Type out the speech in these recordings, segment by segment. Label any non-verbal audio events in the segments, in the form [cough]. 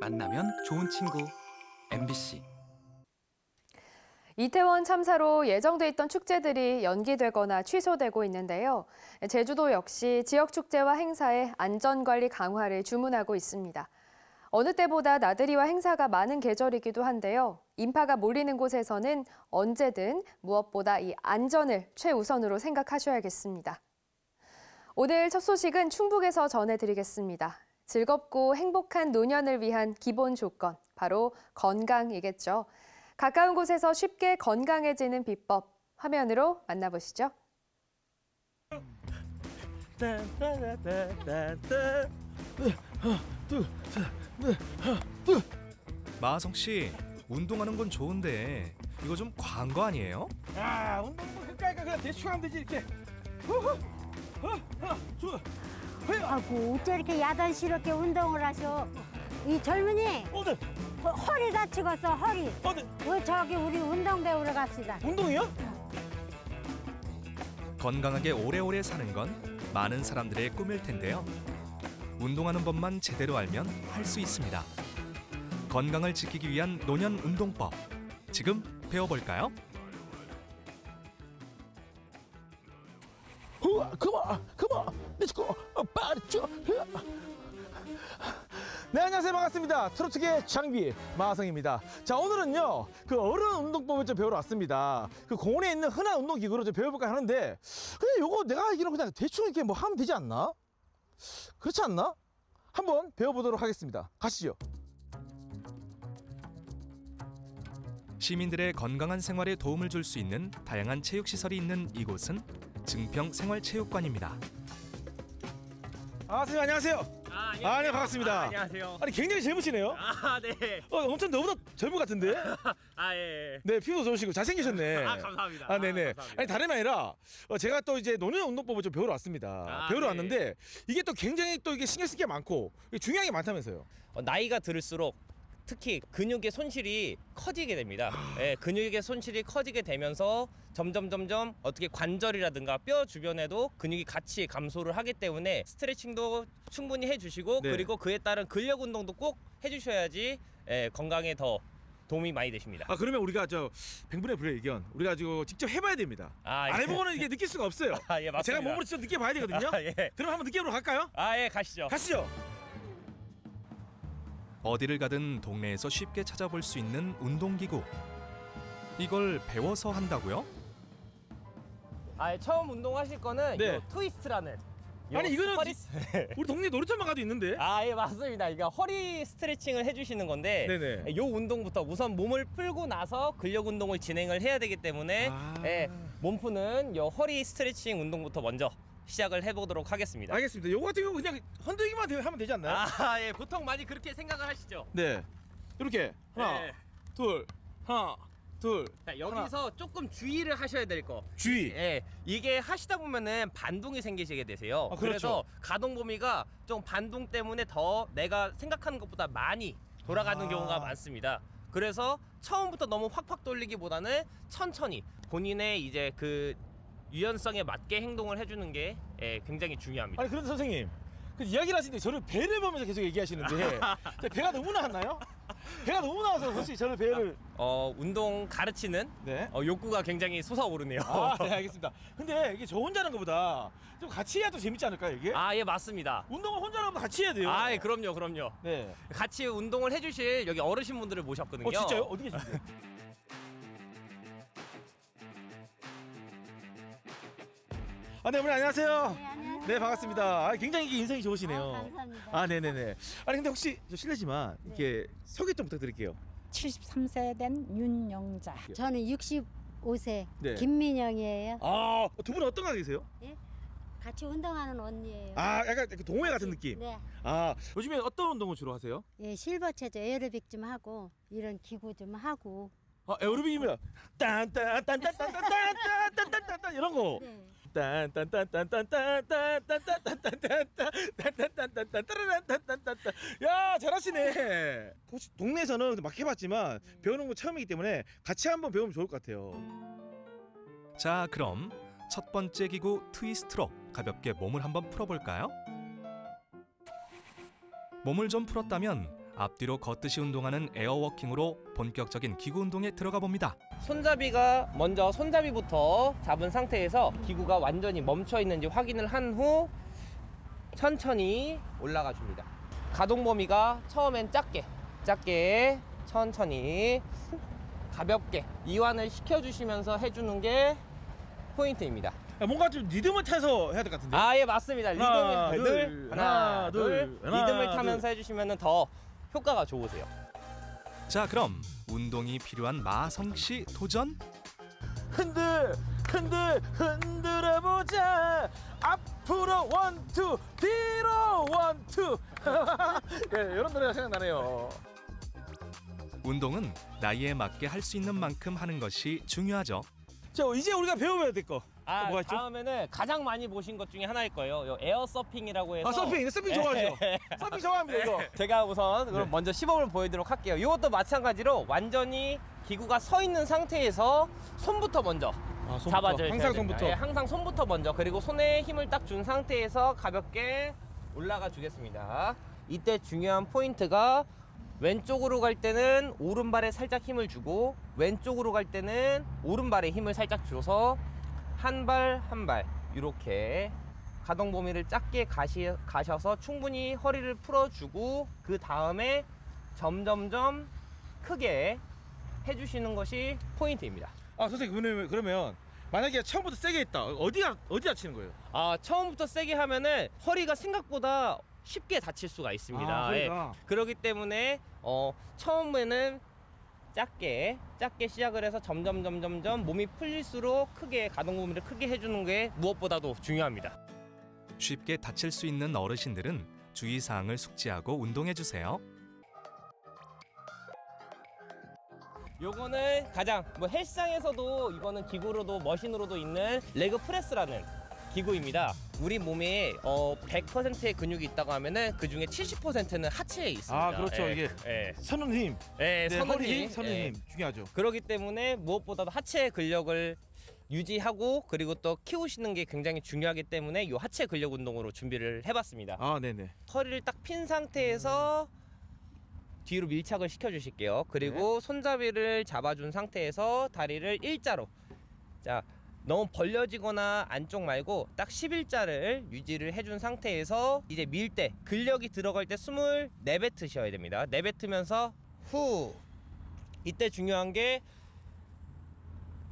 만나면 좋은 친구 MBC 이태원 참사로 예정돼 있던 축제들이 연기되거나 취소되고 있는데요. 제주도 역시 지역 축제와 행사의 안전관리 강화를 주문하고 있습니다. 어느 때보다 나들이와 행사가 많은 계절이기도 한데요. 인파가 몰리는 곳에서는 언제든 무엇보다 이 안전을 최우선으로 생각하셔야겠습니다. 오늘 첫 소식은 충북에서 전해드리겠습니다. 즐겁고 행복한 노년을 위한 기본 조건, 바로 건강이겠죠. 가까운 곳에서 쉽게 건강해지는 비법, 화면으로 만나보시죠. 마성 씨, 운동하는 건 좋은데 이거 좀 과한 거 아니에요? 야 운동 뭐 그까이까 그냥 대충 하면 되지 이렇게 허허 아헤 아이고 어째 이렇게 야단스럽게 운동을 하셔 이 젊은이 어디 허- 허리 다치겠어 허리 어디 왜 저기 우리 운동 배우러 갑시다 운동이요? 건강하게 오래오래 사는 건 많은 사람들의 꿈일 텐데요. 운동하는 법만 제대로 알면 할 수 있습니다. 건강을 지키기 위한 노년 운동법. 지금 배워볼까요? 후아 그만 그만 Let's go 빠르죠 네 안녕하세요. 반갑습니다. 트로트계 장비 마하성입니다. 자 오늘은요 그 어른 운동법을 좀 배우러 왔습니다. 그 공원에 있는 흔한 운동기구로 좀 배워볼까 하는데 근데 요거 내가 알기로 그냥 대충 이렇게 뭐 하면 되지 않나? 그렇지 않나? 한번 배워보도록 하겠습니다. 가시죠. 시민들의 건강한 생활에 도움을 줄 수 있는 다양한 체육 시설이 있는 이곳은 증평 생활체육관입니다. 아 선생님 안녕하세요 아, 아, 네, 반갑습니다. 아, 안녕하세요. 아니 굉장히 젊으시네요 아, 네. 어, 엄청 너보다 젊은 것 같은데 [laughs] 아, 예. 예. 네 피부도 좋으시고 잘생기셨네 아, 감사합니다. 아, 네네. 감사합니다. 아니, 다름이 아니라, 어, 제가 또 이제 노년 운동법을 좀 배우러 왔습니다. 아, 배우러 네. 왔는데, 이게 또 굉장히 또 이게 신경 쓸 게 많고, 중요한 게 많다면서요. 어, 나이가 들을수록 특히 근육의 손실이 커지게 됩니다. 아. 예, 근육의 손실이 커지게 되면서 점점 점점 어떻게 관절이라든가 뼈 주변에도 근육이 같이 감소를 하기 때문에 스트레칭도 충분히 해주시고 네. 그리고 그에 따른 근력 운동도 꼭 해주셔야지 예, 건강에 더 도움이 많이 되십니다. 아, 그러면 우리가 저, 100분의 불의 의견, 우리가 지금 직접 해봐야 됩니다. 아, 안 예. 해보고는 이게 느낄 수가 없어요. [laughs] 아, 예, 맞습니다. 제가 몸으로 직접 느껴봐야 되거든요. [laughs] 아, 예. 그럼 한번 느껴보러 갈까요? 아, 예, 가시죠. 가시죠. 어디를 가든 동네에서 쉽게 찾아볼 수 있는 운동기구. 이걸 배워서 한다고요? 아, 처음 운동하실 거는 네. 요 트위스트라는 요 아니, 이거는 허리 우리 동네 놀이터만 가도 있는데. 아, 예, 맞습니다. 이거 허리 스트레칭을 해주시는 건데, 네네. 요 운동부터 우선 몸을 풀고 나서 근력 운동을 진행을 해야 되기 때문에, 아. 예, 몸 푸는 요 허리 스트레칭 운동부터 먼저 시작을 해보도록 하겠습니다. 알겠습니다. 요거 같은 경우 그냥 흔들기만 되- 하면 되지 않나요? 아, 예, 보통 많이 그렇게 생각을 하시죠. 네. 이렇게. 하나, 예. 둘, 하나, 둘. 자, 여기서 조금 주의를 하셔야 될 거. 주의. 예, 이게 하시다 보면은 반동이 생기시게 되세요. 아, 그렇죠. 그래서 가동 범위가 좀 반동 때문에 더 내가 생각하는 것보다 많이 돌아가는 아. 경우가 많습니다. 그래서 처음부터 너무 확확 돌리기보다는 천천히 본인의 이제 그 유연성에 맞게 행동을 해주는 게 예, 굉장히 중요합니다. 아니 그런데 선생님 그 이야기를 하시는데 저를 배를 보면서 계속 얘기하시는데 [laughs] 배가 너무 나왔나요? 배가 너무 나와서 혹시 저를 배를 어, 운동 가르치는 네. 어, 욕구가 굉장히 솟아오르네요. 아, 네 알겠습니다. 근데 이게 저 혼자 하는 것보다 좀 같이 해야 더 재밌지 않을까요 이게? 아, 예, 맞습니다. 운동을 혼자 것보다 같이 해야 돼요. 아, 예, 그럼요, 그럼요. 네. 같이 운동을 해주실 여기 어르신분들을 모셨거든요. 어 진짜요? 어디 계신데? [laughs] 아, 네, 어머니 안녕하세요. 네, 안녕하세요. 네, 반갑습니다. 아, 굉장히 인상이 좋으시네요. 아, 감사합니다. 아, 네, 네, 네. 아니 근데 혹시 저 실례지만 이렇게 소개 좀 부탁드릴게요. 73세 된 윤영자. 저는 65세 네. 김민영이에요 아, 두 분은 어떤 관계세요? 같이 운동하는 언니예요 아, 약간 그 동호회 같은 느낌. 네. 아, 요즘에 어떤 운동을 주로 하세요? 예, 실버체조 에어로빅 좀 하고 이런 기구 좀 하고 아, 에어로빅이면 딴딴딴딴딴딴딴딴딴딴딴 이런 거. 네. 야 잘하시네 혹시 동네에서는 막 해봤지만 배우는 거 처음이기 때문에 같이 한번 배우면 좋을 것 같아요 자 그럼 첫 번째 기구 트위스트로 가볍게 몸을 한번 풀어볼까요? 몸을 좀 풀었다면 앞뒤로 걷듯이 운동하는 에어워킹으로 본격적인 기구 운동에 들어가 봅니다. 손잡이가 먼저 손잡이부터 잡은 상태에서 기구가 완전히 멈춰 있는지 확인을 한 후 천천히 올라가 줍니다. 가동 범위가 처음엔 작게, 작게, 천천히, 가볍게 이완을 시켜주시면서 해주는 게 포인트입니다. 야, 뭔가 좀 리듬을 타서 해야 될 것 같은데. 아, 예, 맞습니다. 리듬을 둘, 둘, 하나, 하나, 둘, 둘, 하나, 리듬을 둘. 타면서 해주시면 더 효과가 좋으세요. 자, 그럼 운동이 필요한 마성 씨 도전. 흔들 흔들 흔들어 보자 앞으로 one two 뒤로 one two [laughs] 예, 이런 노래가 생각나네요 운동은 나이에 맞게 할 수 있는 만큼 하는 것이 중요하죠. 자 이제 우리가 배워야 될 거 아, 뭐가 있죠? 다음에는 가장 많이 보신 것 중에 하나일 거예요. 요 에어 서핑이라고 해서 아 서핑 서핑 좋아하죠 [laughs] 서핑 좋아합니다 이거 [laughs] 제가 우선 그럼 네. 먼저 시범을 보여드리도록 할게요. 이것도 마찬가지로 완전히 기구가 서 있는 상태에서 손부터 먼저 아, 잡아줘야 항상 됩니다. 손부터 예, 항상 손부터 먼저 그리고 손에 힘을 딱 준 상태에서 가볍게 올라가 주겠습니다. 이때 중요한 포인트가 왼쪽으로 갈 때는 오른발에 살짝 힘을 주고 왼쪽으로 갈 때는 오른발에 힘을 살짝 줘서 한 발 한 발 이렇게 가동 범위를 작게 가시, 가셔서 충분히 허리를 풀어주고 그 다음에 점점점 크게 해주시는 것이 포인트입니다. 아 선생님 그러면, 그러면 만약에 처음부터 세게 했다 어디가 어디 다치는 거예요 아 처음부터 세게 하면은 허리가 생각보다 쉽게 다칠 수가 있습니다. 아, 예. 그러니까. 그렇기 때문에 어, 처음에는 작게 작게 시작을 해서 점점 점점점 몸이 풀릴수록 크게 가동 범위를 크게 해주는 게 무엇보다도 중요합니다. 쉽게 다칠 수 있는 어르신들은 주의 사항을 숙지하고 운동해 주세요. 요거는 가장 뭐 헬스장에서도 이거는 기구로도 머신으로도 있는 레그 프레스라는 기구입니다. 우리 몸에 어 100%의 근육이 있다고 하면은 그 중에 70%는 하체에 있습니다. 아, 그렇죠. 예, 이게 예, 서는 힘 예, 네, 서는 허리 힘, 힘 서는 예. 힘 중요하죠 그렇기 때문에 무엇보다도 하체 근력을 유지하고 그리고 또 키우시는 게 굉장히 중요하기 때문에 이 하체 근력 운동으로 준비를 해봤습니다. 아 네네 허리를 딱 핀 상태에서 뒤로 밀착을 시켜 주실게요. 그리고 손잡이를 잡아준 상태에서 다리를 일자로 자 너무 벌려지거나 안쪽 말고 딱 11자를 유지를 해준 상태에서 이제 밀 때 근력이 들어갈 때 숨을 내뱉으셔야 됩니다. 내뱉으면서 후 이때 중요한 게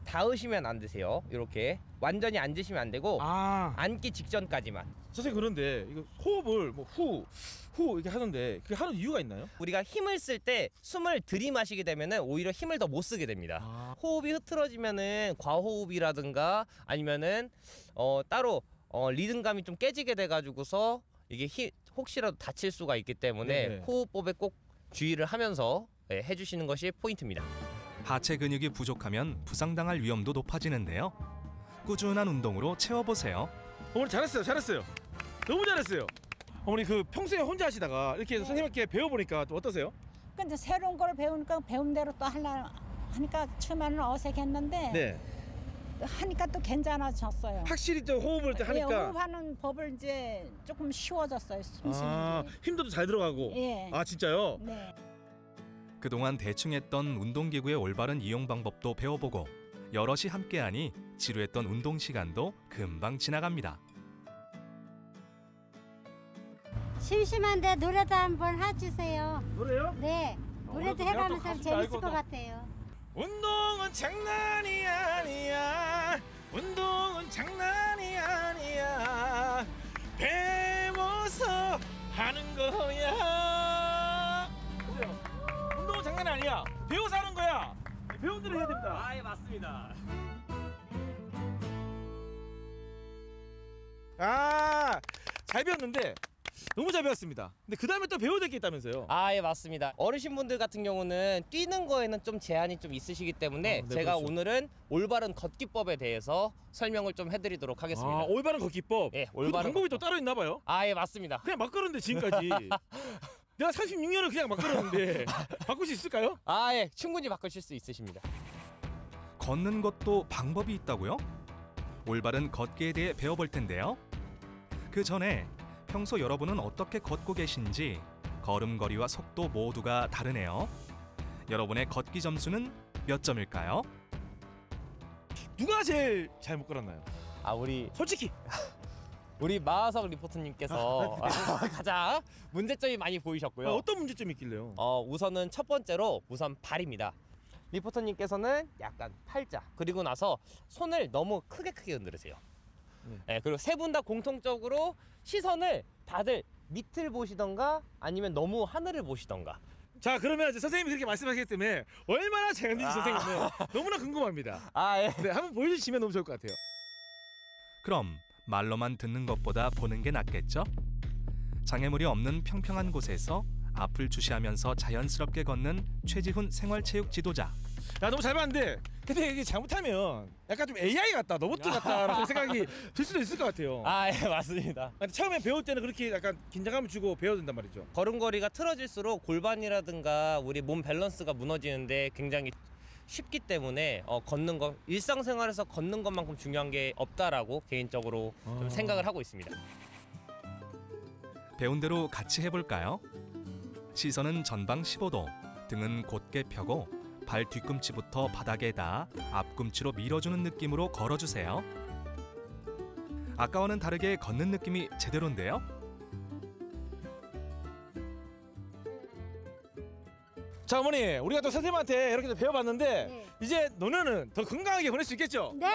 닿으시면 안 되세요. 이렇게 완전히 앉으시면 안 되고 아 앉기 직전까지만 선생님 그런데 이거 호흡을 뭐 후 후 이렇게 하는데 그게 하는 이유가 있나요? 우리가 힘을 쓸 때 숨을 들이마시게 되면은 오히려 힘을 더 못 쓰게 됩니다. 아, 호흡이 흐트러지면은 과호흡이라든가 아니면은 어 따로 어 리듬감이 좀 깨지게 돼 가지고서 이게 히, 혹시라도 다칠 수가 있기 때문에 네네. 호흡법에 꼭 주의를 하면서 예, 해주시는 것이 포인트입니다. 하체 근육이 부족하면 부상당할 위험도 높아지는데요. 꾸준한 운동으로 채워보세요. 어머니 잘했어요 잘했어요 너무 잘했어요 어머니 그 평소에 혼자 하시다가 이렇게 네. 선생님께 배워보니까 좀 어떠세요? 근데 새로운 걸 배우니까 배운 대로 또 하려 하니까 처음에는 어색했는데 네 하니까 또 괜찮아졌어요. 확실히 좀 호흡을 또 예, 하니까 호흡하는 법을 이제 조금 쉬워졌어요. 숨 쉬는 아 게. 힘도 잘 들어가고 예. 아 진짜요? 네. 그동안 대충 했던 운동기구의 올바른 이용 방법도 배워보고 여럿이 함께하니 지루했던 운동 시간도 금방 지나갑니다. 심심한데 노래도 한번 해주세요. 노래요? 네. 노래도 내가 또 해가면서 재밌을 것 또- 같아요. 운동은 장난이 아니야 운동은 장난이 아니야 배워서 하는 거야 장난이 아니야 배워서 하는 거야 배운 대로 해야 됩니다 아, 예, 맞습니다. 아 잘 배웠는데 너무 잘 배웠습니다 근데 그 다음에 또 배워야 될 게 있다면서요 아, 예, 맞습니다. 어르신분들 같은 경우는 뛰는 거에는 좀 제한이 좀 있으시기 때문에 어, 네, 제가 그렇죠. 오늘은 올바른 걷기법에 대해서 설명을 좀 해드리도록 하겠습니다. 아 올바른 걷기법 예, 그 올바른 방법이 또 따로 있나 봐요 아, 예, 맞습니다. 그냥 막 걸었는데 지금까지 [laughs] 내가 36년을 그냥 막 걸었는데 [laughs] 바꿀 수 있을까요? 아, 예, 충분히 바꾸실 수 있으십니다. 걷는 것도 방법이 있다고요? 올바른 걷기에 대해 배워볼 텐데요. 그 전에 평소 여러분은 어떻게 걷고 계신지 걸음걸이와 속도 모두가 다르네요. 여러분의 걷기 점수는 몇 점일까요? 누가 제일 잘못 걸었나요? 아 우리 솔직히 [laughs] 우리 마하석 리포터님께서 [laughs] 가장 문제점이 많이 보이셨고요. 아, 어떤 문제점이 있길래요? 어, 우선은 첫 번째로 우선 발입니다. 리포터님께서는 약간 팔자 그리고 나서 손을 너무 크게 크게 흔들으세요. 네. 네, 그리고 세 분 다 공통적으로 시선을 다들 밑을 보시던가 아니면 너무 하늘을 보시던가. 자 그러면 이제 선생님이 그렇게 말씀하셨기 때문에 얼마나 잘했는지 아. 선생님은 너무나 궁금합니다. 아 예. 네, 한번 보여주시면 너무 좋을 것 같아요. 그럼 말로만 듣는 것보다 보는 게 낫겠죠? 장애물이 없는 평평한 곳에서 앞을 주시하면서 자연스럽게 걷는 최지훈 생활체육 지도자. 야 너무 잘 봤는데 근데 이게 잘못하면 약간 좀 AI 같다, 로봇 같다라는 생각이 [laughs] 들 수도 있을 것 같아요. 아 예 맞습니다. 근데 처음에 배울 때는 그렇게 약간 긴장감을 주고 배워야 된단 말이죠. 걸음걸이가 틀어질수록 골반이라든가 우리 몸 밸런스가 무너지는데 굉장히 쉽기 때문에 어, 걷는 거 일상생활에서 걷는 것만큼 중요한 게 없다라고 개인적으로 좀 아. 생각을 하고 있습니다. 배운 대로 같이 해볼까요? 시선은 전방 15도, 등은 곧게 펴고 발 뒤꿈치부터 바닥에 닿아 앞꿈치로 밀어주는 느낌으로 걸어주세요. 아까와는 다르게 걷는 느낌이 제대로인데요. 자 어머니 우리가 또 선생님한테 이렇게 또 배워봤는데 네. 이제 노년은 더 건강하게 보낼 수 있겠죠? 네.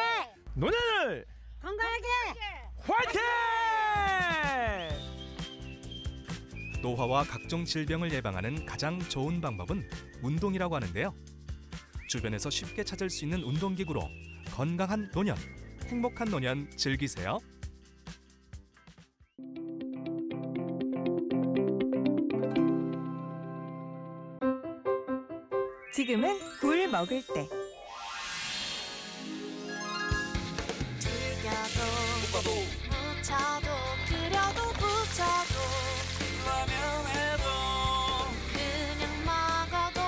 노년을 건강하게. 화이팅! 노화와 각종 질병을 예방하는 가장 좋은 방법은 운동이라고 하는데요. 주변에서 쉽게 찾을 수 있는 운동기구로 건강한 노년, 행복한 노년 즐기세요. 지금은 굴 먹을 때. 튀겨도 묻혀도 끓여도 부쳐도 라면에도 그냥 먹어도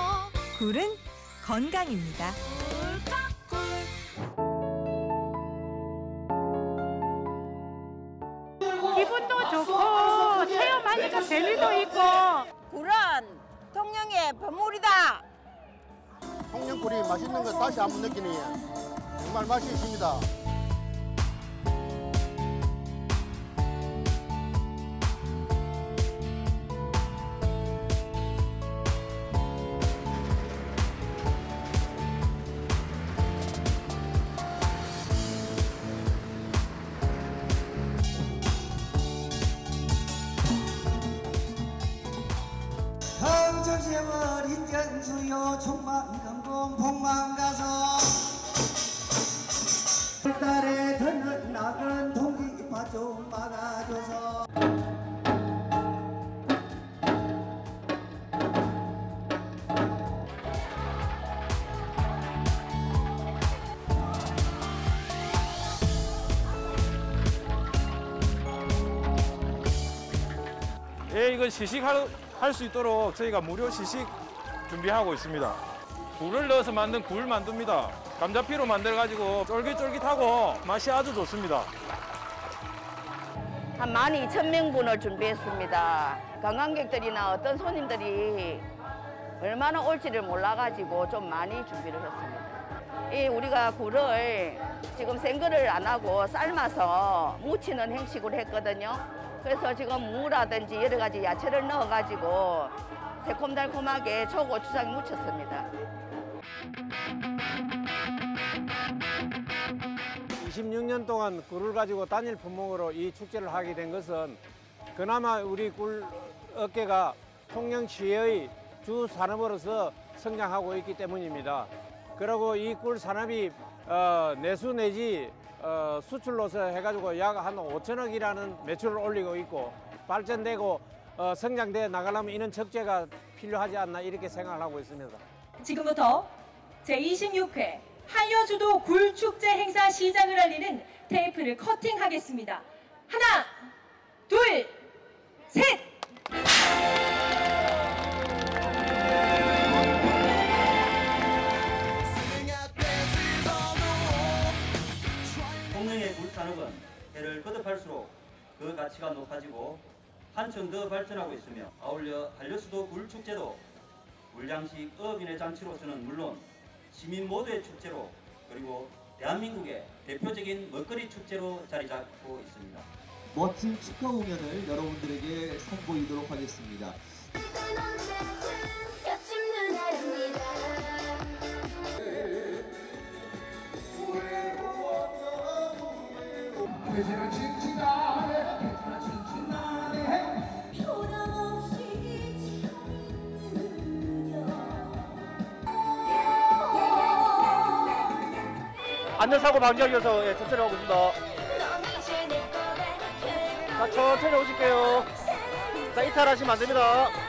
굴은 건강입니다. 기분도 좋고 체험하니까 재미도 있고 굴은 통영의 보물이다. 청양꿀이 맛있는 거 다시 한번 느끼니 정말 맛이 있습니다. 이거 시식할 수 있도록 저희가 무료 시식 준비하고 있습니다. 굴을 넣어서 만든 굴 만두입니다. 감자피로 만들어가지고 쫄깃쫄깃하고 맛이 아주 좋습니다. 한 12,000명분을 준비했습니다. 관광객들이나 어떤 손님들이 얼마나 올지를 몰라가지고 좀 많이 준비를 했습니다. 이 우리가 굴을 지금 생거를 안 하고 삶아서 무치는 행식을 했거든요. 그래서 지금 무라든지 여러 가지 야채를 넣어가지고 새콤달콤하게 초고추장 무쳤습니다. 26년 동안 굴을 가지고 단일 품목으로 이 축제를 하게 된 것은 그나마 우리 굴 업계가 통영시의 주 산업으로서 성장하고 있기 때문입니다. 그리고 이 꿀 산업이 어, 내수 내지 어, 수출로서 해가지고 약 한 5천억이라는 매출을 올리고 있고 발전되고 어, 성장돼 나가려면 이런 적재가 필요하지 않나 이렇게 생각을 하고 있습니다. 지금부터 제26회 한여주도 굴축제 행사 시작을 알리는 테이프를 커팅하겠습니다. 하나, 둘, 셋! 산업은 해를 거듭할수록 그 가치가 높아지고 한층 더 발전하고 있으며 아울러 한려수도 굴축제도 물장식 어민의 잔치로서는 물론 시민 모두의 축제로 그리고 대한민국의 대표적인 먹거리 축제로 자리 잡고 있습니다. 멋진 축하 공연을 여러분들에게 선보이도록 하겠습니다. 안전사고 방지하기 위해서 예, 천천히 하고 있습니다. 자, 천천히 오실게요. 자, 이탈하시면 안 됩니다.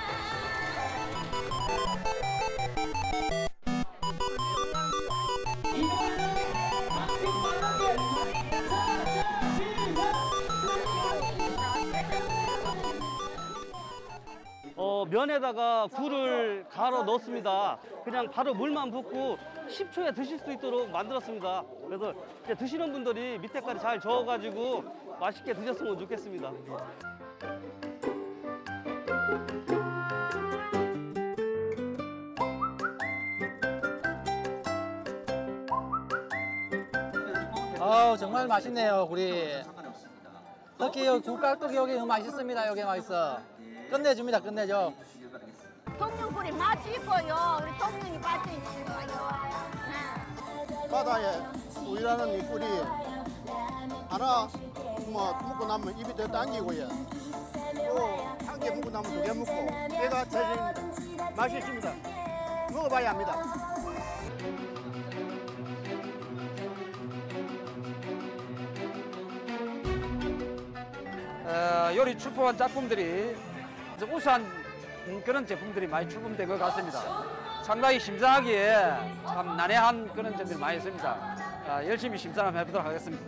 면에다가 굴을 갈아 넣습니다. 그냥 바로 물만 붓고 10초에 드실 수 있도록 만들었습니다. 그래서 드시는 분들이 밑에까지 잘 저어가지고 맛있게 드셨으면 좋겠습니다. 아우 정말 맛있네요 굴이 특히 굴깍두기 여기 맛있습니다 여기 맛있어 끝내줍니다 끝내줘 통영굴이 맛이 있고요. 우리 통영이 거예요. 바다에 꿀이라는 이 꿀이 하나 뭐 먹고 나면 입이 더 당기고요. 또한개 먹고 나면 두 개 먹고 배가 차집니다. 맛이 있습니다. 먹어봐야 합니다. 어, 요리 출품한 작품들이 이제 우수한 그런 제품들이 많이 출품된 것 같습니다. 상당히 심사하기에 참 난해한 그런 점들이 많이 있습니다. 아, 열심히 심사 한번 해보도록 하겠습니다.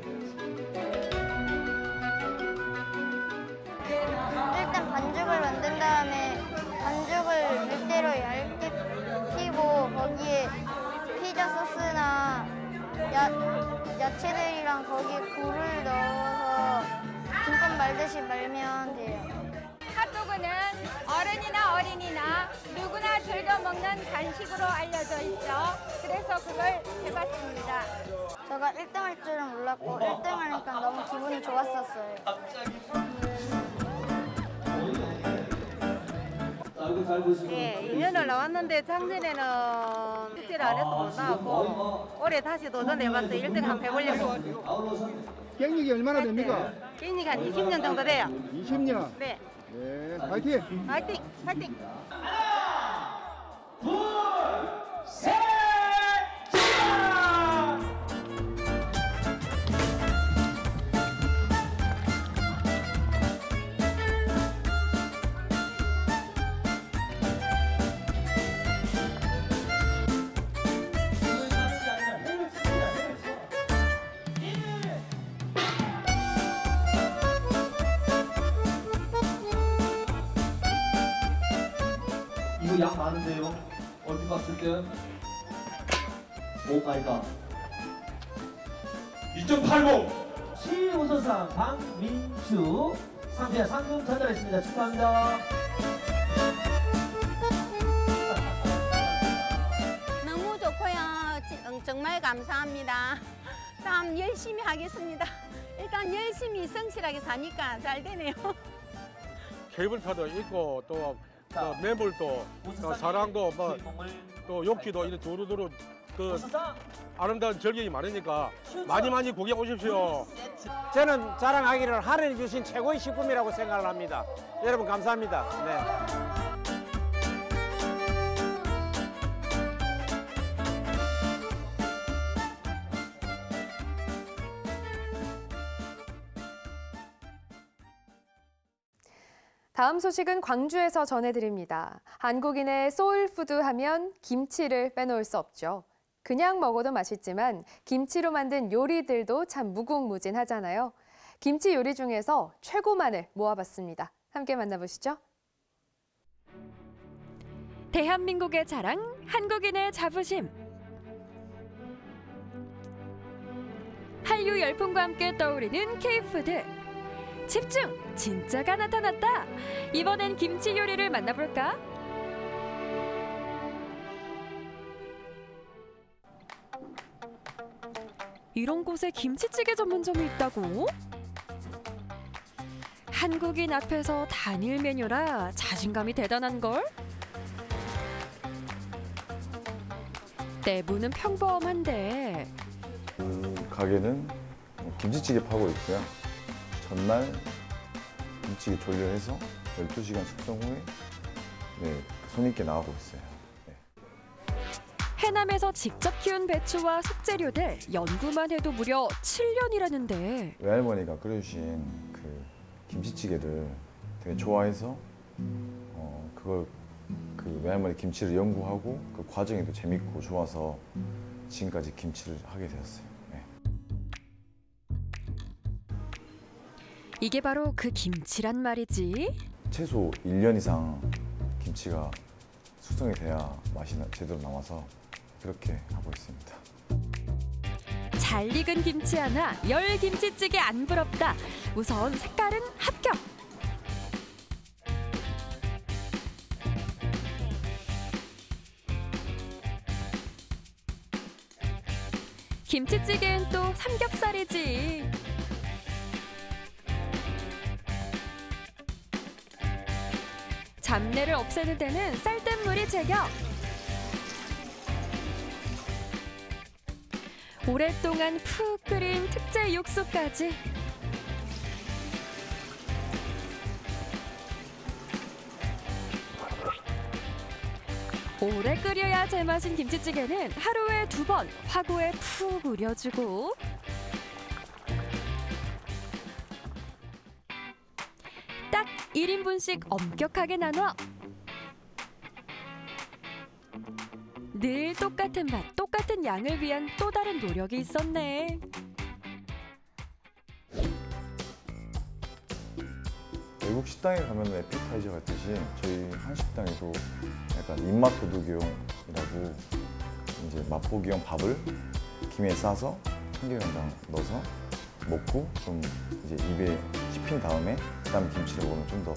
일단 반죽을 만든 다음에 반죽을 밀대로 얇게 피고 거기에 피자 소스나 야, 야채들이랑 거기에 굴을 넣어서 김밥 말듯이 말면 돼요. 핫도그는 어른이나 어린이나 누구나 즐겨 먹는 간식으로 알려져 있죠. 그래서 그걸 해봤습니다. 제가 1등 할 줄은 몰랐고 1등 하니까 너무 기분이 좋았었어요. 예, 2년을 나왔는데 작년에는 축제를 안 해서 못 나왔고 올해 다시 도전해봤어요. 1등 한번 해보려고. 경력이 얼마나 됩니까? 끼니가 한 20년 정도 돼요. 20년. 네. 네, 파이팅! 파이팅! 파이팅! 이거 양 많은데요? 얼핏 봤을 때? 오 마이 갓. 2.80 시우선상 박민주 상대 상금 전달했습니다. 축하합니다. 너무 좋고요. 정말 감사합니다. 참 열심히 하겠습니다. 일단 열심히 성실하게 사니까 잘 되네요. 케이블카도 있고 또, 또 매물도 또 사랑도 뭐, 또 욕기도 이런 두루두루 그 아름다운 절경이 많으니까 많이 많이 구경 오십시오. 저는 자랑하기를 하늘이 주신 최고의 식품이라고 생각을 합니다. 여러분 감사합니다. 네. 다음 소식은 광주에서 전해드립니다. 한국인의 soul food 하면 김치를 빼놓을 수 없죠. 그냥 먹어도 맛있지만 김치로 만든 요리들도 참 무궁무진하잖아요. 김치 요리 중에서 최고만을 모아봤습니다. 함께 만나보시죠. 대한민국의 자랑, 한국인의 자부심. 한류 열풍과 함께 떠오르는 K-food. 집중! 진짜가 나타났다. 이번엔 김치 요리를 만나볼까? 이런 곳에 김치찌개 전문점이 있다고? 한국인 앞에서 단일 메뉴라 자신감이 대단한 걸? 내부는 평범한데 그 가게는 김치찌개 파고 있고요. 전날 김치찌개 조리해서 12시간 숙성 후에 네, 손님께 나가고 있어요. 해남에서 직접 키운 배추와 속재료들 연구만 해도 무려 7년이라는데 외할머니가 끓여주신 그 김치찌개를 되게 좋아해서 어, 그걸 그 외할머니 김치를 연구하고 그 과정이 또 재밌고 좋아서 지금까지 김치를 하게 되었어요. 이게 바로 그 김치란 말이지. 최소 1년 이상 김치가 숙성이 돼야 맛이 나- 제대로 나와서 그렇게 하고 있습니다. 잘 익은 김치 하나, 열 김치찌개 안 부럽다. 우선 색깔은 합격. 김치찌개엔 또 삼겹살이지. 잡내를 없애는 데는 쌀뜨물이 제격. 오랫동안 푹 끓인 특제 육수까지. 오래 끓여야 제맛인 김치찌개는 하루에 두 번 화구에 푹 우려주고 분씩 엄격하게 나눠 늘 똑같은 맛, 똑같은 양을 위한 또 다른 노력이 있었네. 외국 식당에 가면 에피타이저 같듯이 저희 한식당에도 약간 입맛 도둑이용이라고 이제 맛보기용 밥을 김에 싸서 참기름장 넣어서 먹고 좀 이제 입에 씹힌 다음에 그 다음 김치를 먹으면 좀 더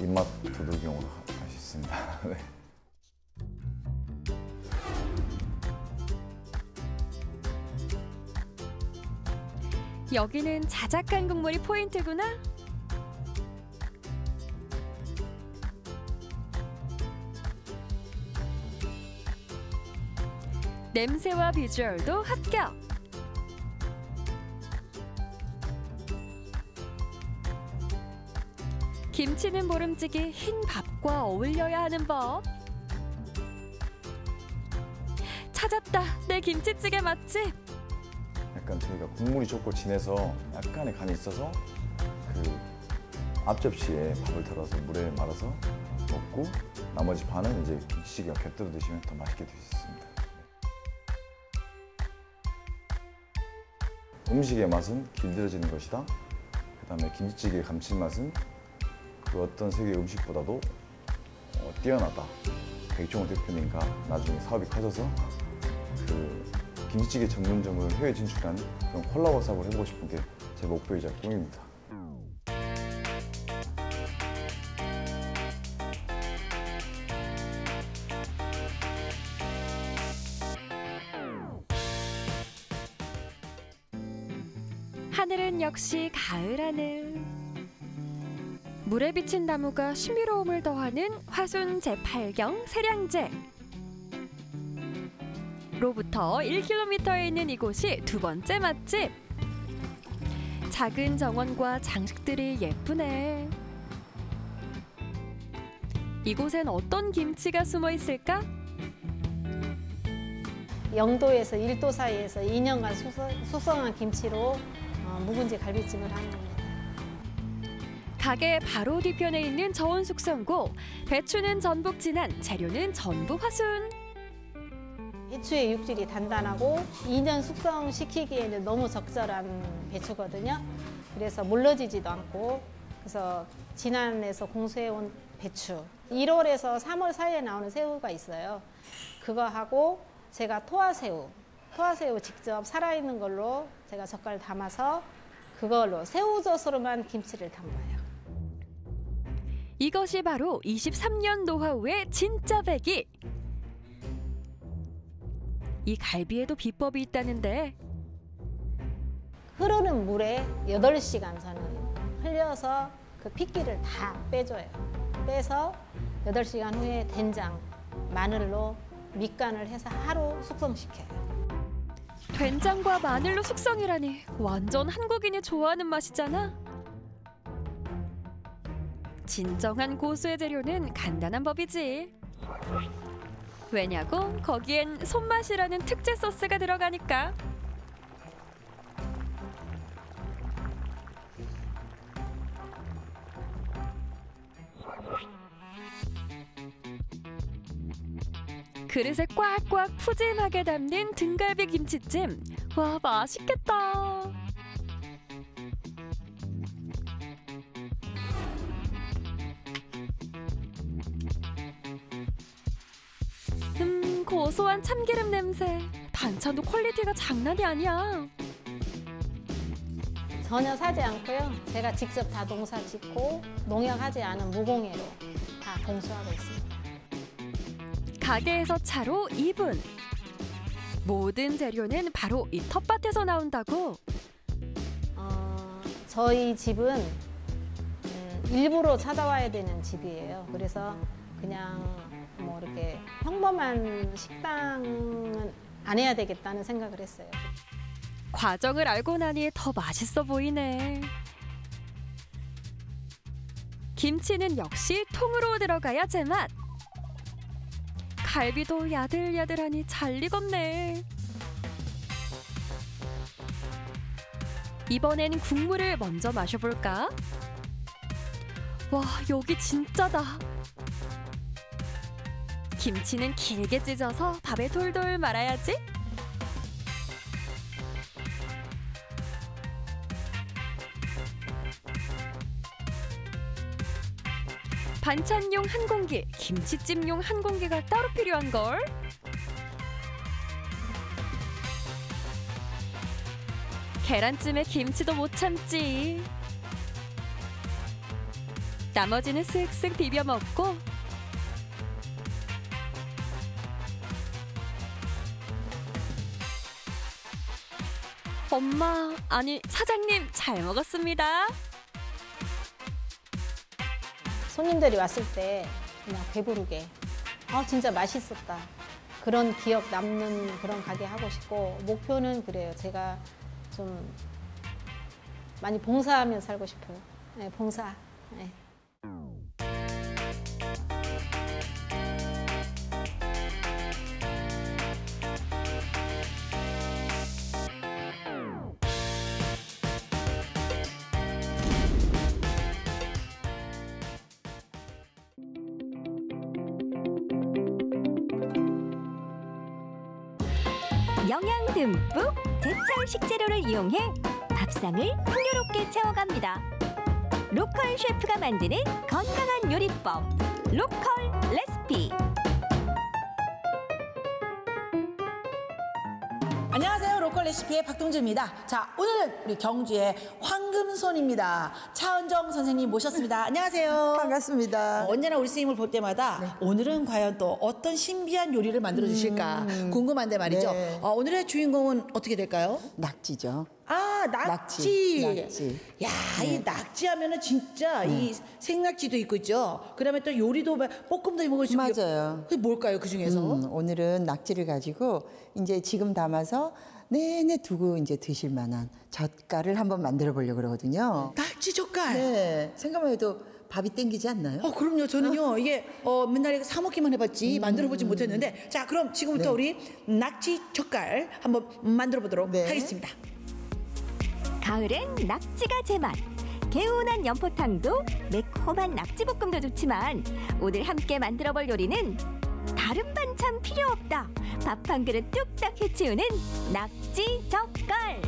입맛 도둑이용으로 할 수 있습니다. [laughs] 네. 여기는 자작한 국물이 포인트구나. 냄새와 비주얼도 합격. 김치는 모름지기 흰 밥과 어울려야 하는 법. 찾았다. 내 김치찌개 맛집. 약간 저희가 국물이 좋고 진해서 약간의 간이 있어서 그 앞접시에 밥을 덜어서 물에 말아서 먹고 나머지 반은 이제 김치찌개와 곁들여 드시면 더 맛있게 드실 수 있습니다. 음식의 맛은 길들여지는 것이다. 그 다음에 김치찌개의 감칠맛은 그 어떤 세계 음식보다도 어, 뛰어나다. 백종원 대표님과 나중에 사업이 커져서 그 김치찌개 전문점을 해외 진출한 그런 콜라보 사업을 해보고 싶은 게 제 목표이자 꿈입니다. 하늘은 역시 가을 하늘. 물에 비친 나무가 신비로움을 더하는 화순 제8경 세량제. 로부터 1km에 있는 이곳이 두 번째 맛집. 작은 정원과 장식들이 예쁘네. 이곳엔 어떤 김치가 숨어 있을까? 영도에서 1도 사이에서 2년간 숙성, 숙성한 김치로 어, 묵은지 갈비찜을 하는 겁니다. 가게 바로 뒤편에 있는 저온 숙성고. 배추는 전북 진안, 재료는 전북 화순. 배추의 육질이 단단하고 2년 숙성시키기에는 너무 적절한 배추거든요. 그래서 물러지지도 않고 그래서 진안에서 공수해온 배추 1월에서 3월 사이에 나오는 새우가 있어요. 그거 하고 제가 토화새우 토화새우 직접 살아있는 걸로 제가 젓갈 담아서 그걸로 새우젓으로만 김치를 담아요. 이것이 바로 23년 노하우의 진짜 배기. 이 갈비에도 비법이 있다는데 흐르는 물에 8시간 저는 흘려서 그 핏기를 다 빼줘요. 빼서 8시간 후에 된장, 마늘로 밑간을 해서 하루 숙성시켜요. 된장과 마늘로 숙성이라니 완전 한국인이 좋아하는 맛이잖아. 진정한 고수의 재료는 간단한 법이지. 왜냐고 거기엔 손맛이라는 특제 소스가 들어가니까. 그릇에 꽉꽉 푸짐하게 담는 등갈비 김치찜. 와 맛있겠다. 고소한 참기름 냄새. 반찬도 quality가 장난이 아니야. 전혀 사지 않고요. 제가 직접 다 농사 짓고 농약하지 않은 무공해로 다 공수하고 있습니다. 가게에서 차로 2분. 모든 재료는 바로 이 텃밭에서 나온다고. 어, 저희 집은 음, 일부러 찾아와야 되는 집이에요. 그래서 그냥 뭐 이렇게 평범한 식당은 안 해야 되겠다는 생각을 했어요. 과정을 알고 나니 더 맛있어 보이네. 김치는 역시 통으로 들어가야 제맛. 갈비도 야들야들하니 잘 익었네. 이번엔 국물을 먼저 마셔볼까? 와, 여기 진짜다. 김치는 길게 찢어서 밥에 돌돌 말아야지. 반찬용 한 공기, 김치찜용 한 공기가 따로 필요한 걸. 계란찜에 김치도 못 참지. 나머지는 쓱쓱 비벼 먹고 엄마, 아니 사장님 잘 먹었습니다. 손님들이 왔을 때 그냥 배부르게 아 진짜 맛있었다 그런 기억 남는 그런 가게 하고 싶고 목표는 그래요 제가 좀 많이 봉사하며 살고 싶어요 네, 봉사 네. 식재료를 이용해 밥상을 풍요롭게 채워갑니다. local 셰프가 만드는 건강한 요리법 local 레시피 레시피의 박동주입니다. 자, 오늘은 우리 경주의 황금손입니다. 차은정 선생님 모셨습니다. 안녕하세요. 반갑습니다. 언제나 우리 선생님을 볼 때마다 오늘은 과연 또 어떤 신비한 요리를 만들어 주실까 궁금한데 말이죠. 네. 어, 오늘의 주인공은 어떻게 될까요? 낙지죠. 아, 낙지. 낙지. 낙지. 야, 네. 이 낙지 하면은 진짜 이 생낙지도 있고 있죠. 그다음에 또 요리도 막 볶음도 해 먹을 수 있고. 맞아요. 그게 뭘까요, 그 중에서? 음, 오늘은 낙지를 가지고 이제 지금 담아서 내내 두고 이제 드실 만한 젓갈을 한번 만들어 보려고 그러거든요. 낙지 젓갈. 네. 생각만 해도 밥이 땡기지 않나요? 어, 그럼요. 저는요, 이게, 어, 맨날 이거 사먹기만 해봤지, 만들어보지 못했는데, 자, 그럼 지금부터 네. 우리 낙지 젓갈 한번 만들어 보도록 네. 하겠습니다. 가을엔 낙지가 제맛 개운한 연포탕도 매콤한 낙지볶음도 좋지만 오늘 함께 만들어 볼 요리는 다른 반찬 필요 없다. 밥 한 그릇 뚝딱 해치우는 낙지 젓갈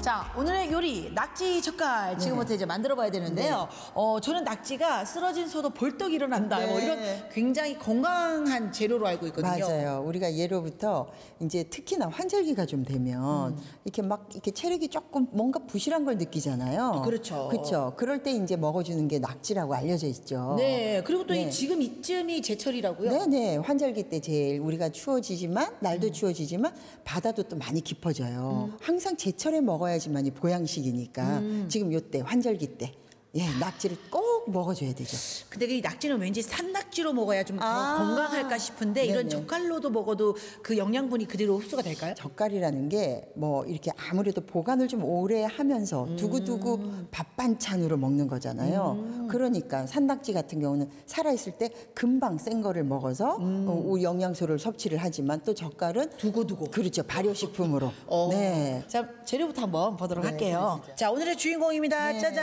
자, 오늘의 요리 낙지 젓갈 지금부터 이제 만들어 봐야 되는데요. 어, 저는 낙지가 쓰러진 소도 벌떡 일어난다. 뭐 네. 이런 굉장히 건강한 재료로 알고 있거든요. 맞아요. 우리가 예로부터 이제 특히나 환절기가 좀 되면 음. 이렇게 막 이렇게 체력이 조금 뭔가 부실한 걸 느끼잖아요. 그렇죠. 그렇죠. 그럴 때 이제 먹어주는 게 낙지라고 알려져 있죠. 네. 그리고 또이 네. 지금 이쯤이 제철이라고요? 네네 환절기 때 제일 우리가 추워지지만 날도 음. 추워지지만 바다도 또 많이 깊어져요. 항상 제철에 먹어야 지만이 보양식이니까 음. 지금 요때 환절기 때 예, 낙지를 꼭 먹어줘야 되죠. 근데 이 낙지는 왠지 산낙지로 먹어야 좀 더 아. 건강할까 싶은데 이런 네네. 젓갈로도 먹어도 그 영양분이 그대로 흡수가 될까요? 젓갈이라는 게 뭐 이렇게 아무래도 보관을 좀 오래 하면서 두고두고 음. 밥 반찬으로 먹는 거잖아요. 그러니까 산낙지 같은 경우는 살아있을 때 금방 센 거를 먹어서 음. 어, 우- 영양소를 섭취를 하지만 또 젓갈은 두고두고 그렇죠 발효식품으로. 네. 자 재료부터 한번 보도록 네, 할게요. 자 오늘의 주인공입니다. 짜잔.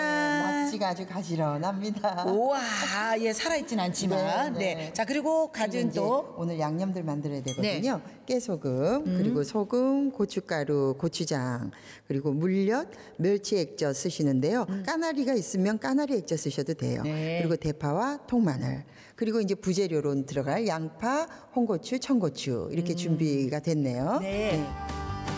낙지 가 아주 가지런합니다. 우와, 예 살아있진 않지만, 네. 네, 네. 자 그리고 가진 또 오늘 양념들 만들어야 되거든요. 네. 깨소금, 음. 그리고 소금, 고춧가루, 고추장, 그리고 물엿, 멸치 액젓 쓰시는데요. 까나리가 있으면 까나리 액젓 쓰셔도 돼요. 음. 네. 그리고 대파와 통마늘, 그리고 이제 부재료로 들어갈 양파, 홍고추, 청고추 이렇게 준비가 됐네요. 음. 네.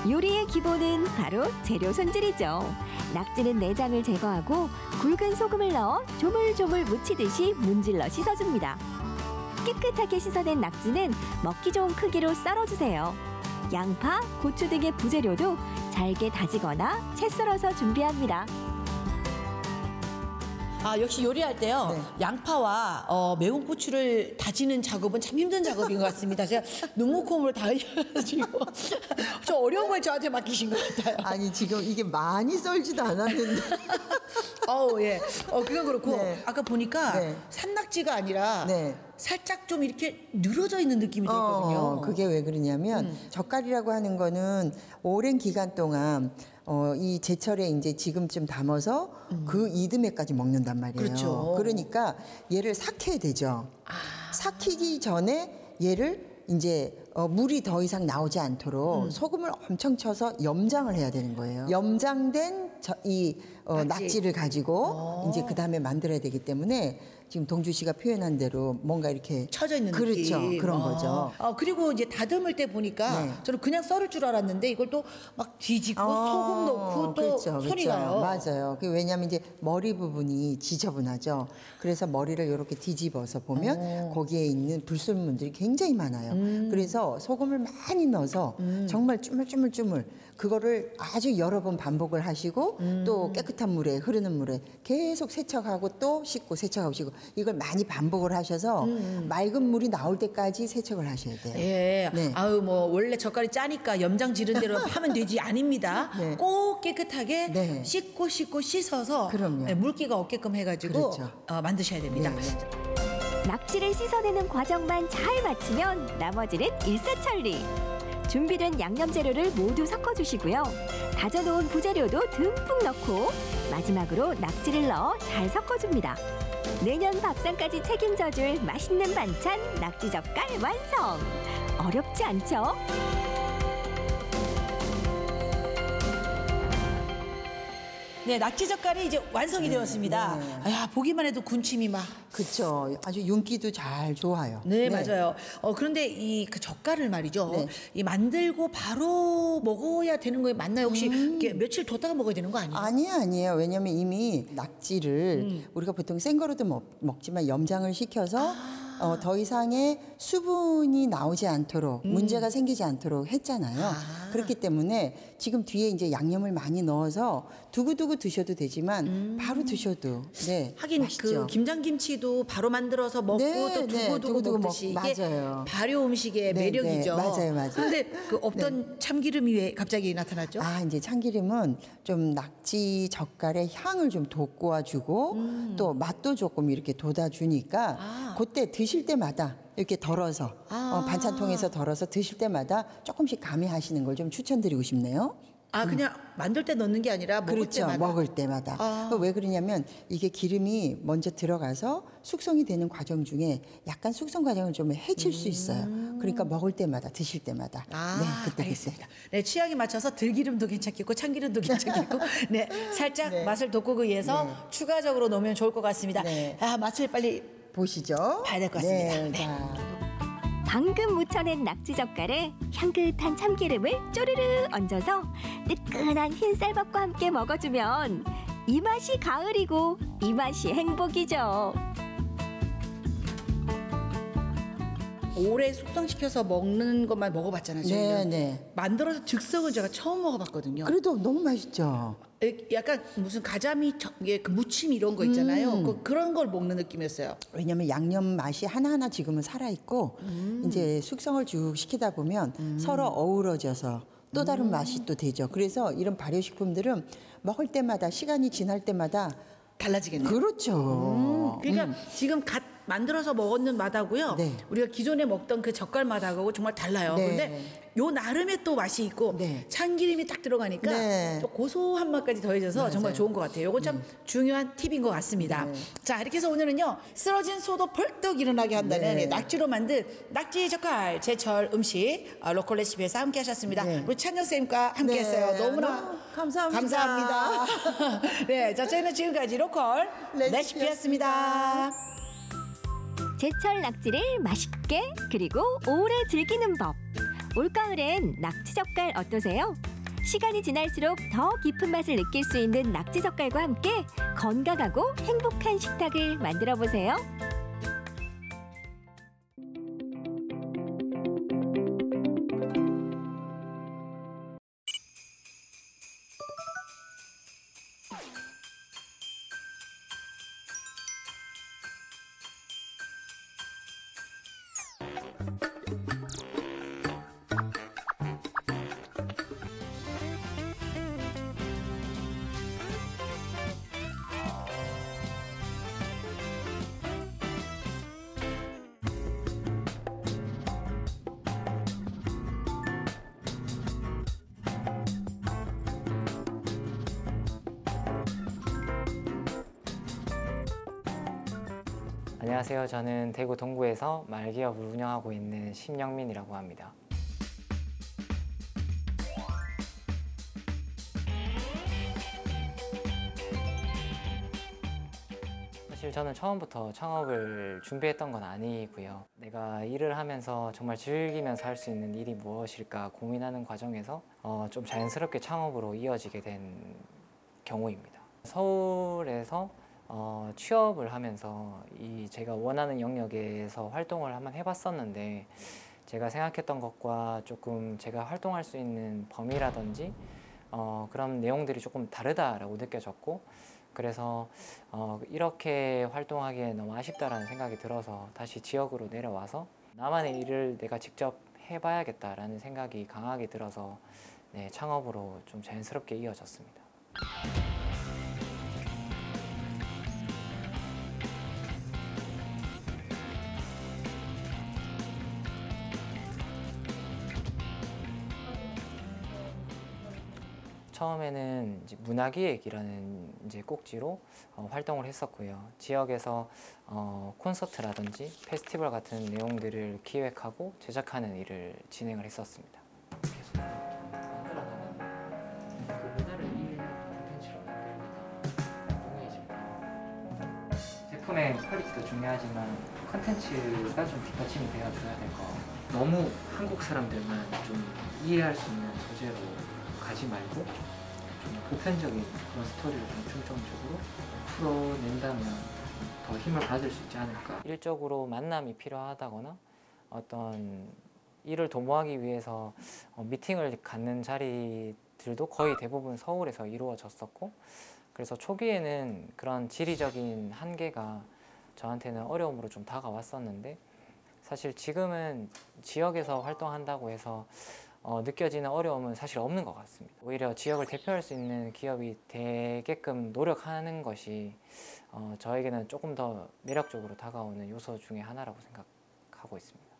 요리의 기본은 바로 재료 손질이죠. 낙지는 내장을 제거하고 굵은 소금을 넣어 조물조물 무치듯이 문질러 씻어줍니다. 깨끗하게 씻어낸 낙지는 먹기 좋은 크기로 썰어주세요. 양파, 고추 등의 부재료도 잘게 다지거나 채 썰어서 준비합니다. 아 역시 요리할 때요 네. 양파와 어, 매운 고추를 다지는 작업은 참 힘든 작업인 것 같습니다. 제가 눈목홈으로 다 흘려가지고 [laughs] 좀 어려운 걸 저한테 맡기신 것 같아요. 아니 지금 이게 많이 썰지도 않았는데. [laughs] 어우 예. 어 그건 그렇고 네. 아까 보니까 네. 산낙지가 아니라 네. 살짝 좀 이렇게 늘어져 있는 느낌이 들거든요. 어, 그게 왜 그러냐면 음. 젓갈이라고 하는 거는 오랜 기간 동안 어, 이 제철에 이제 지금쯤 담아서 그 이듬해까지 먹는단 말이에요. 음. 그렇죠. 아. 러니까 얘를 삭혀야 되죠. 삭히기 전에 얘를 이제 어, 물이 더 이상 나오지 않도록 음. 소금을 엄청 쳐서 염장을 해야 되는 거예요. 염장된 저, 이 어, 낙지. 낙지를 가지고 어. 이제 그 다음에 만들어야 되기 때문에 지금 동주 씨가 표현한 대로 뭔가 이렇게 쳐져 있는 그렇죠 느낌. 그런 어. 거죠. 어, 그리고 이제 다듬을 때 보니까 네. 저는 그냥 썰을 줄 알았는데 이걸 또 막 뒤집고 소금 넣고 또 그렇죠, 손이 그렇죠. 가요. 맞아요. 그 왜냐하면 이제 머리 부분이 지저분하죠. 그래서 머리를 이렇게 뒤집어서 보면 어. 거기에 있는 불순물들이 굉장히 많아요. 그래서 소금을 많이 넣어서 정말 쭈물쭈물쭈물 그거를 아주 여러 번 반복을 하시고 또 깨끗한 물에 흐르는 물에 계속 세척하고 또 씻고 세척하고 씻고 이걸 많이 반복을 하셔서 맑은 물이 나올 때까지 세척을 하셔야 돼요. 예. 네. 아유 뭐 원래 젓갈이 짜니까 염장 지른 대로 [laughs] 하면 되지 아닙니다. 네. 꼭 깨끗하게 네. 씻고 씻고 씻어서 그럼요. 네, 물기가 없게끔 해가지고 그렇죠. 어, 만드셔야 됩니다. 낙지를 씻어내는 과정만 잘 마치면 나머지는 일사천리. 준비된 양념 재료를 모두 섞어주시고요. 다져놓은 부재료도 듬뿍 넣고 마지막으로 낙지를 넣어 잘 섞어줍니다. 내년 밥상까지 책임져줄 맛있는 반찬 낙지 젓갈 완성. 어렵지 않죠? 네, 낙지 젓갈이 이제 완성이 되었습니다. 아, 보기만 해도 군침이 막. 그렇죠. 아주 윤기도 잘 좋아요. 네, 맞아요. 어, 그런데 이 그 젓갈을 말이죠. 네. 이 만들고 바로 먹어야 되는 거에 맞나요? 혹시 이렇게 며칠 뒀다가 먹어야 되는 거 아니에요? 아니에요, 아니에요. 왜냐면 이미 낙지를 음. 우리가 보통 생 거로도 먹, 먹지만 염장을 시켜서 아. 어, 더 이상의 수분이 나오지 않도록 음. 문제가 생기지 않도록 했잖아요. 아. 그렇기 때문에 지금 뒤에 이제 양념을 많이 넣어서 두고두고 드셔도 되지만 바로 드셔도 네 음. 하긴 맛있죠. 그 김장김치도 바로 만들어서 먹고 네, 또 네, 두고두고 두고두고 먹듯이 먹- 이게 맞아요. 발효 음식의 네, 매력이죠. 네, 맞아요, 맞아요. 그런데 그 없던 참기름이 왜 갑자기 나타났죠? 아, 이제 참기름은 좀 낙지 젓갈의 향을 좀 돋궈주고 음. 또 맛도 조금 이렇게 돋아 주니까 아. 그때 드실 때마다 이렇게 덜어서 어, 반찬통에서 덜어서 드실 때마다 조금씩 가미하시는 걸 좀 추천드리고 싶네요. 아 그냥 만들 때 넣는 게 아니라 먹을 그렇죠. 때마다. 먹을 때마다. 아. 왜 그러냐면 이게 기름이 먼저 들어가서 숙성이 되는 과정 중에 약간 숙성 과정을 좀 해칠 수 있어요. 그러니까 먹을 때마다 드실 때마다. 음. 아, 네, 그때 알겠습니다. 네, 취향에 맞춰서 들기름도 괜찮겠고 참기름도 괜찮겠고, 네, 살짝 맛을 돋구기 위해서 추가적으로 넣으면 좋을 것 같습니다. 아, 맛을 빨리 보시죠. 봐야 될 것 같습니다. 네, 네. 방금 무쳐낸 낙지 젓갈에 향긋한 참기름을 쪼르르 얹어서 뜨끈한 흰 쌀밥과 함께 먹어주면 이 맛이 가을이고 이 맛이 행복이죠. 오래 숙성시켜서 먹는 것만 먹어봤잖아요. 저희는. 네, 네. 만들어서 즉석은 제가 처음 먹어봤거든요. 그래도 너무 맛있죠. 에, 약간 무슨 가자미 저- 이게 그 무침 이런 거 있잖아요. 음. 그, 그런 걸 먹는 느낌이었어요. 왜냐면 양념 맛이 하나하나 지금은 살아있고 음. 이제 숙성을 쭉 시키다 보면 서로 어우러져서 또 다른 음. 맛이 또 되죠. 그래서 이런 발효식품들은 먹을 때마다 시간이 지날 때마다 달라지겠네요. 그렇죠. 음, 그러니까 지금 갓 만들어서 먹는 맛하고요. 우리가 기존에 먹던 그 젓갈 맛하고 정말 달라요. 네. 근데 요 나름의 또 맛이 있고 참기름이 딱 들어가니까 네. 또 고소한 맛까지 더해져서 맞아요. 음. 정말 좋은 것 같아요. 요건 참 중요한 팁인 것 같습니다. 네. 자 이렇게 해서 오늘은요 쓰러진 소도 벌떡 일어나게 한다는 네. 낙지로 만든 낙지 젓갈 제철 음식 어, 로컬 레시피에서 함께 하셨습니다. 우리 찬영 쌤과 함께 네. 했어요. 너무나 너무 감사합니다. 감사합니다. [laughs] 네, 자 저희는 지금까지 로컬 레시피였습니다. 제철 낙지를 맛있게 그리고 오래 즐기는 법. 올가을엔 낙지 젓갈 어떠세요? 시간이 지날수록 더 깊은 맛을 느낄 수 있는 낙지 젓갈과 함께 건강하고 행복한 식탁을 만들어 보세요. 안녕하세요. 저는 대구 동구에서 말기업을 운영하고 있는 심영민이라고 합니다. 사실 저는 처음부터 창업을 준비했던 건 아니고요. 내가 일을 하면서 정말 즐기면서 할 수 있는 일이 무엇일까 고민하는 과정에서 어, 좀 자연스럽게 창업으로 이어지게 된 경우입니다. 서울에서 어, 취업을 하면서 이 제가 원하는 영역에서 활동을 한번 해봤었는데 제가 생각했던 것과 조금 제가 활동할 수 있는 범위라든지 어, 그런 내용들이 조금 다르다라고 느껴졌고 그래서 어, 이렇게 활동하기에 너무 아쉽다라는 생각이 들어서 다시 지역으로 내려와서 나만의 일을 내가 직접 해봐야겠다라는 생각이 강하게 들어서 네, 창업으로 좀 자연스럽게 이어졌습니다. 처음에는 이제 문화기획이라는 이제 꼭지로 어, 활동을 했었고요. 지역에서 어, 콘서트라든지 페스티벌 같은 내용들을 기획하고 제작하는 일을 진행을 했었습니다. 제품의 quality도 중요하지만 컨텐츠가 좀 뒷받침이 되어줘야 될것 같아요. 너무 한국 사람들만 좀 이해할 수 있는 소재로 가지 말고 좀 보편적인 그런 스토리를 좀 중점적으로 풀어낸다면 더 힘을 받을 수 있지 않을까. 일적으로 만남이 필요하다거나 어떤 일을 도모하기 위해서 어, 미팅을 갖는 자리들도 거의 대부분 서울에서 이루어졌었고 그래서 초기에는 그런 지리적인 한계가 저한테는 어려움으로 좀 다가왔었는데 사실 지금은 지역에서 활동한다고 해서 어, 느껴지는 어려움은 사실 없는 것 같습니다. 오히려 지역을 대표할 수 있는 기업이 되게끔 노력하는 것이 어, 저에게는 조금 더 매력적으로 다가오는 요소 중에 하나라고 생각하고 있습니다.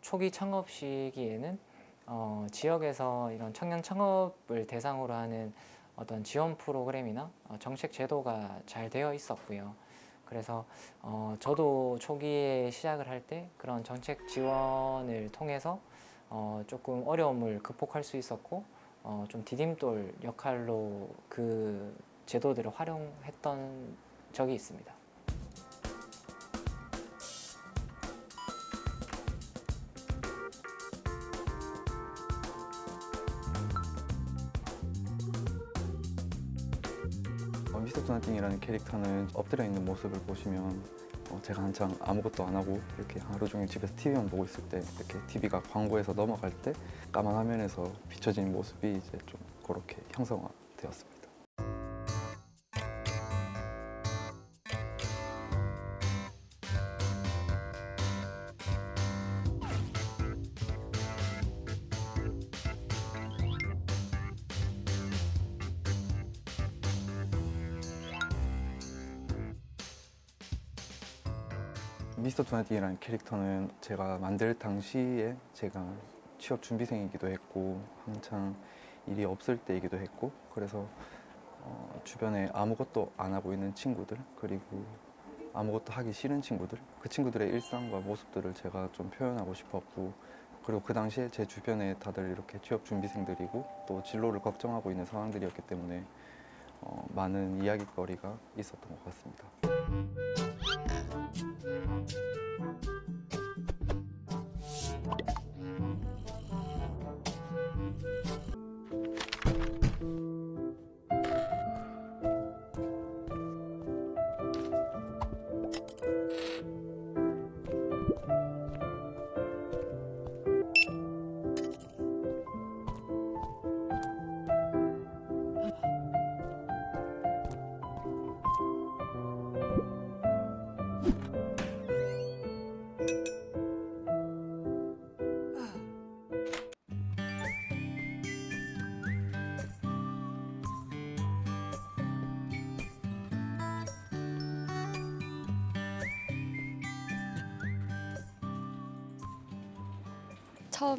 초기 창업 시기에는 어, 지역에서 이런 청년 창업을 대상으로 하는 어떤 지원 프로그램이나 어, 정책 제도가 잘 되어 있었고요. 그래서 어, 저도 초기에 시작을 할 때 그런 정책 지원을 통해서 어, 조금 어려움을 극복할 수 있었고 어, 좀 디딤돌 역할로 그 제도들을 활용했던 적이 있습니다. 어, Mr. Do Nothing이라는 캐릭터는 엎드려 있는 모습을 보시면 어, 제가 한창 아무것도 안 하고 이렇게 하루 종일 집에서 TV만 보고 있을 때 이렇게 TV가 광고에서 넘어갈 때 까만 화면에서 비춰지는 모습이 이제 좀 그렇게 형상화되었습니다. Do Nothing이라는 캐릭터는 제가 만들 당시에 제가 취업 준비생이기도 했고 한창 일이 없을 때이기도 했고 그래서 어, 주변에 아무것도 안 하고 있는 친구들 그리고 아무것도 하기 싫은 친구들 그 친구들의 일상과 모습들을 제가 좀 표현하고 싶었고 그리고 그 당시에 제 주변에 다들 이렇게 취업 준비생들이고 또 진로를 걱정하고 있는 상황들이었기 때문에 어, 많은 이야기거리가 있었던 것 같습니다.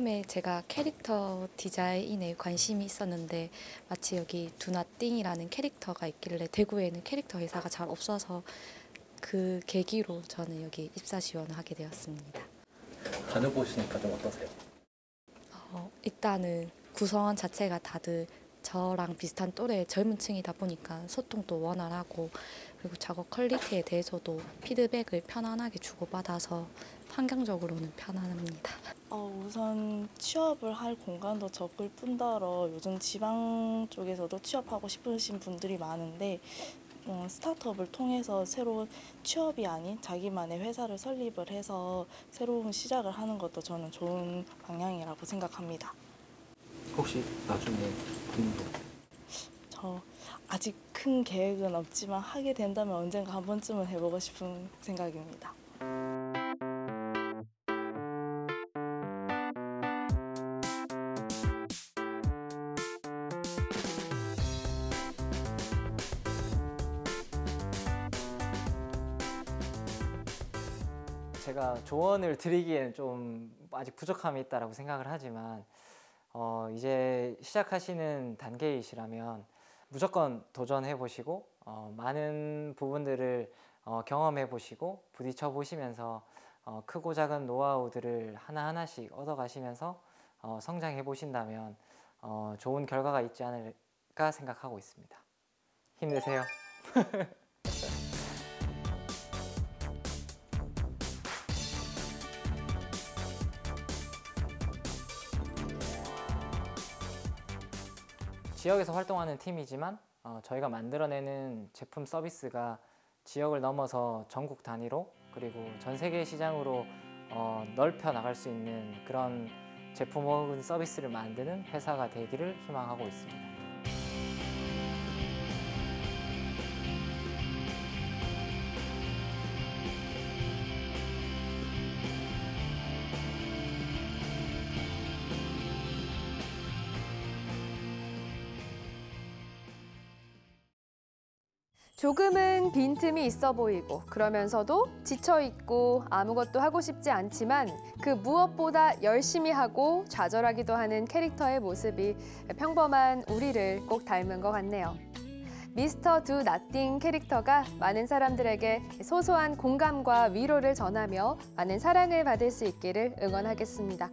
처음에 제가 캐릭터 디자인에 관심이 있었는데 마침 여기 Do Nothing이라는 캐릭터가 있길래 대구에는 캐릭터 회사가 잘 없어서 그 계기로 저는 여기 입사 지원을 하게 되었습니다. 다녀보시니까 좀 어떠세요? 어, 일단은 구성원 자체가 다들 저랑 비슷한 또래 젊은 층이다 보니까 소통도 원활하고 그리고 작업 quality에 대해서도 피드백을 편안하게 주고받아서 환경적으로는 편안합니다. 어, 우선 취업을 할 공간도 적을 뿐더러 요즘 지방 쪽에서도 취업하고 싶으신 분들이 많은데 어, 스타트업을 통해서 새로운 취업이 아닌 자기만의 회사를 설립을 해서 새로운 시작을 하는 것도 저는 좋은 방향이라고 생각합니다. 혹시 나중에 본인도 저 아직 큰 계획은 없지만 하게 된다면 언젠가 한 번쯤은 해보고 싶은 생각입니다. 조언을 드리기에는 좀 아직 부족함이 있다라고 생각을 하지만 어, 이제 시작하시는 단계이시라면 무조건 도전해 보시고 어, 많은 부분들을 어, 경험해 보시고 부딪혀 보시면서 어, 크고 작은 노하우들을 하나하나씩 얻어 가시면서 어, 성장해 보신다면 어, 좋은 결과가 있지 않을까 생각하고 있습니다. 힘내세요. [laughs] 지역에서 활동하는 팀이지만 어, 저희가 만들어내는 제품 서비스가 지역을 넘어서 전국 단위로 그리고 전 세계 시장으로 어, 넓혀 나갈 수 있는 그런 제품 혹은 서비스를 만드는 회사가 되기를 희망하고 있습니다. 조금은 빈틈이 있어 보이고 그러면서도 지쳐 있고 아무것도 하고 싶지 않지만 그 무엇보다 열심히 하고 좌절하기도 하는 캐릭터의 모습이 평범한 우리를 꼭 닮은 것 같네요. 미스터 두 나띵 캐릭터가 많은 사람들에게 소소한 공감과 위로를 전하며 많은 사랑을 받을 수 있기를 응원하겠습니다.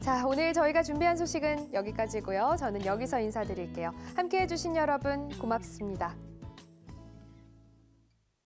자, 오늘 저희가 준비한 소식은 여기까지고요. 저는 여기서 인사드릴게요. 함께해 주신 여러분 고맙습니다.